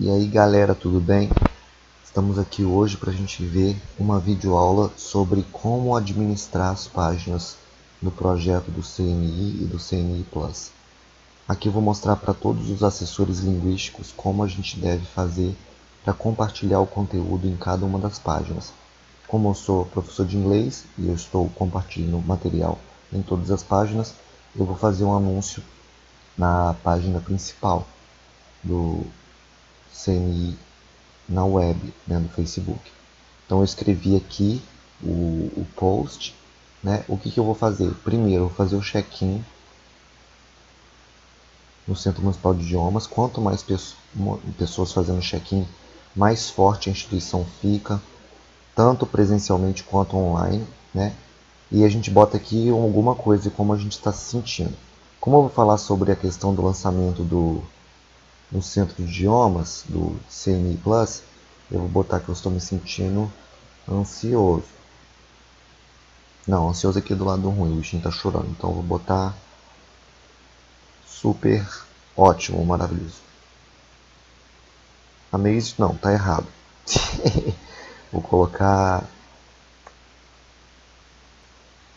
E aí galera, tudo bem? Estamos aqui hoje para a gente ver uma videoaula sobre como administrar as páginas no projeto do CNI e do CNI Plus. Aqui eu vou mostrar para todos os assessores linguísticos como a gente deve fazer para compartilhar o conteúdo em cada uma das páginas. Como eu sou professor de inglês e eu estou compartilhando material em todas as páginas, eu vou fazer um anúncio na página principal do CNI na web, né, no Facebook. Então eu escrevi aqui o, o post, né? O que, que eu vou fazer? Primeiro, eu vou fazer o check-in no Centro Municipal de Idiomas. Quanto mais pessoas fazendo check-in, mais forte a instituição fica, tanto presencialmente quanto online, né? E a gente bota aqui alguma coisa como a gente está se sentindo. Como eu vou falar sobre a questão do lançamento do no centro de idiomas do CNI Plus, eu vou botar que eu estou me sentindo ansioso. Não, ansioso aqui do lado ruim, o bichinho está chorando. Então eu vou botar super ótimo, maravilhoso. Amazed, não, tá errado. vou colocar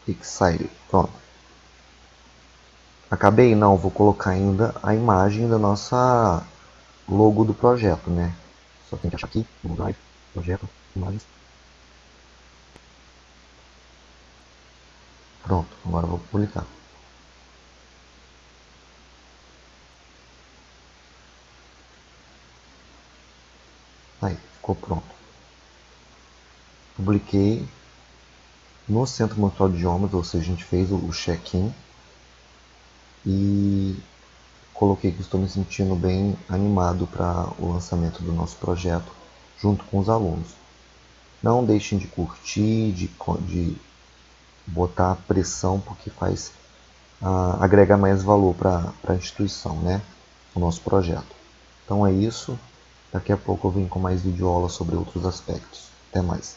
excited, pronto. Acabei? Não, vou colocar ainda a imagem da nossa logo do projeto, né? Só tem que achar aqui, no Drive, projeto, imagens. Pronto, agora vou publicar. Aí, ficou pronto. Publiquei no Centro Municipal de Idiomas, ou seja, a gente fez o check-in e coloquei que estou me sentindo bem animado para o lançamento do nosso projeto junto com os alunos. Não deixem de curtir, de, de botar pressão, porque faz uh, agregar mais valor para a instituição, né? o nosso projeto. Então é isso. Daqui a pouco eu venho com mais videoaula sobre outros aspectos. Até mais.